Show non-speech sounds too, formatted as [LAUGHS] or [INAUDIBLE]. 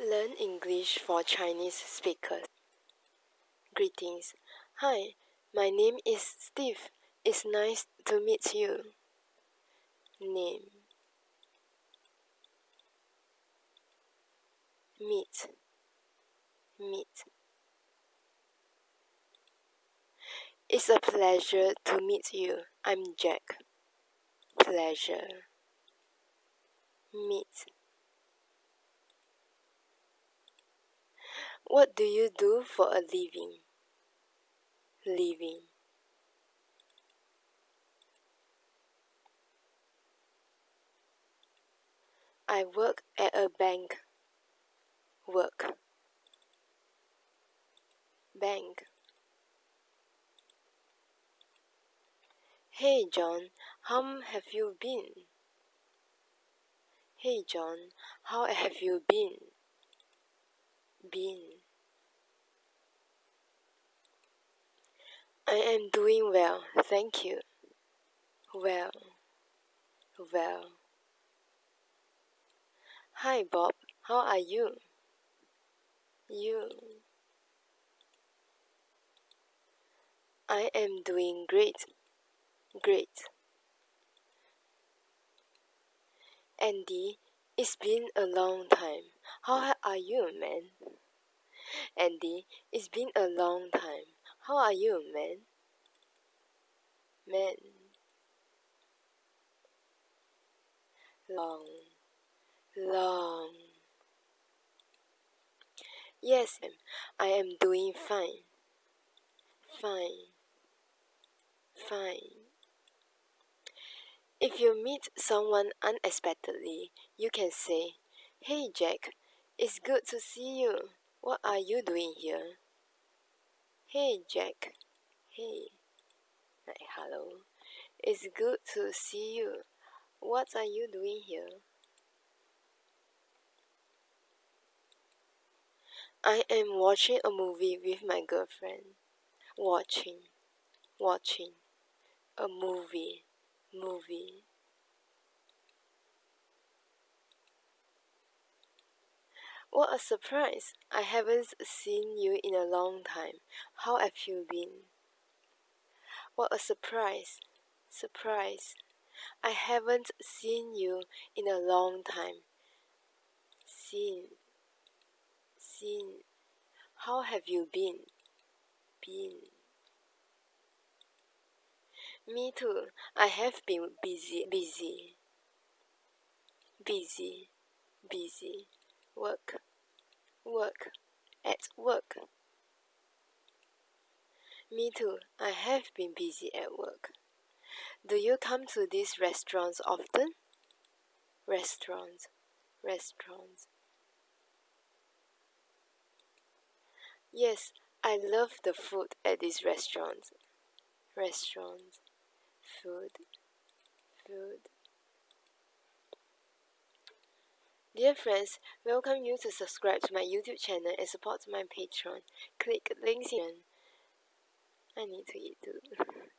Learn English for Chinese speakers. Greetings. Hi, my name is Steve. It's nice to meet you. Name Meet Meet It's a pleasure to meet you. I'm Jack. Pleasure. Meet What do you do for a living? Living. I work at a bank. Work. Bank. Hey John, how have you been? Hey John, how have you been? Been. I am doing well, thank you. Well, well. Hi Bob, how are you? You. I am doing great, great. Andy, it's been a long time. How are you, man? Andy, it's been a long time. How are you, man? Man. Long. Long. Yes, I am doing fine. Fine. Fine. If you meet someone unexpectedly, you can say, Hey Jack, it's good to see you. What are you doing here? Hey Jack. Hey. Like hello. It's good to see you. What are you doing here? I am watching a movie with my girlfriend. Watching. Watching. A movie. Movie. What a surprise! I haven't seen you in a long time. How have you been? What a surprise! Surprise! I haven't seen you in a long time. Seen. Seen. How have you been? Been. Me too. I have been busy, busy. Busy. Busy work, work, at work. Me too, I have been busy at work. Do you come to these restaurants often? Restaurants, restaurants. Yes, I love the food at these restaurants. Restaurants, food, food. Dear friends, welcome you to subscribe to my YouTube channel and support my Patreon. Click links here. I need to eat too. [LAUGHS]